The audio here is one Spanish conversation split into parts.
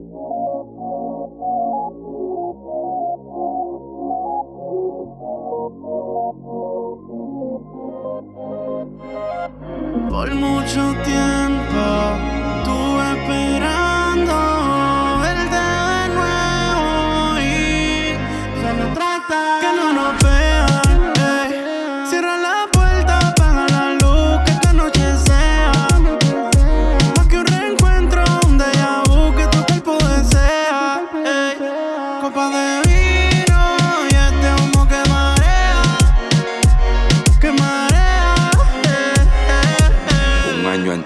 Por mucho tiempo estuve esperando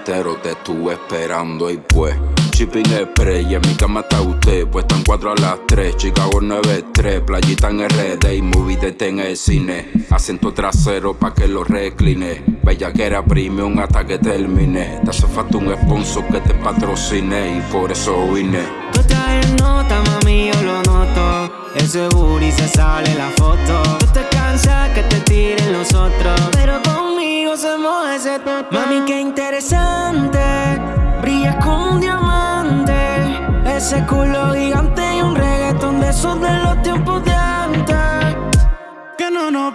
te estuve esperando y pues Shipping Express y en mi cama está usted Puesta en 4 a las 3, Chicago 93 Playita en RD y movie de en el cine Asiento trasero pa' que lo recline Bella que era premium hasta que termine Te hace falta un sponsor que te patrocine Y por eso vine Tú estás en nota, mami, yo lo noto. Ese booty se sale la foto. Tú te cansas que te tiren los otros. Mami, qué interesante. Brillas como un diamante. Ese culo gigante y un reggaetón de esos de los tiempos de antes. que no nos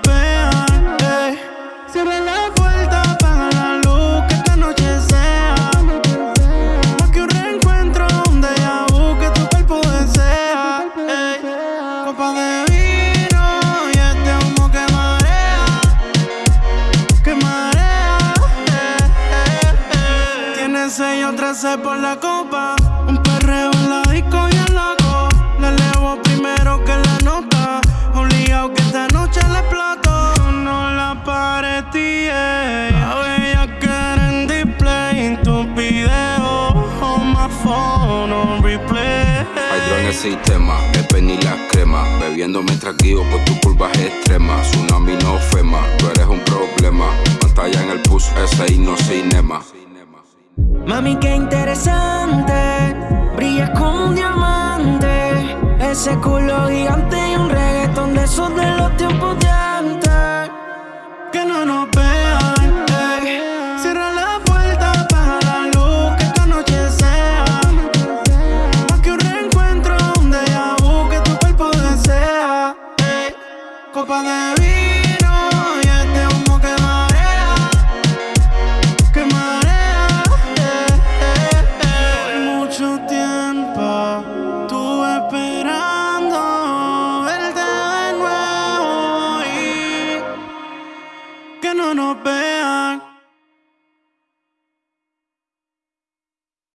por la copa, un perreo en la disco y en la co. La elevo primero que la nota, obligado que esta noche le exploto. No la paretí, la bella que en display. En tu video, on my phone, on replay. Hydro en el sistema, el pen y las cremas Bebiendo mientras guío por tus curvas extremas. Tsunami no fema, tú eres un problema. Pantalla en el push, ese y no cinema Mami, qué interesante, brillas como un diamante. Ese culo gigante y un reggaetón de esos de los tiempos de antes. Que no nos vean. Cierra la puerta, baja la luz, que esta noche sea. Más que un reencuentro, un déjà vu que tu cuerpo desea. Copa de que no nos vean.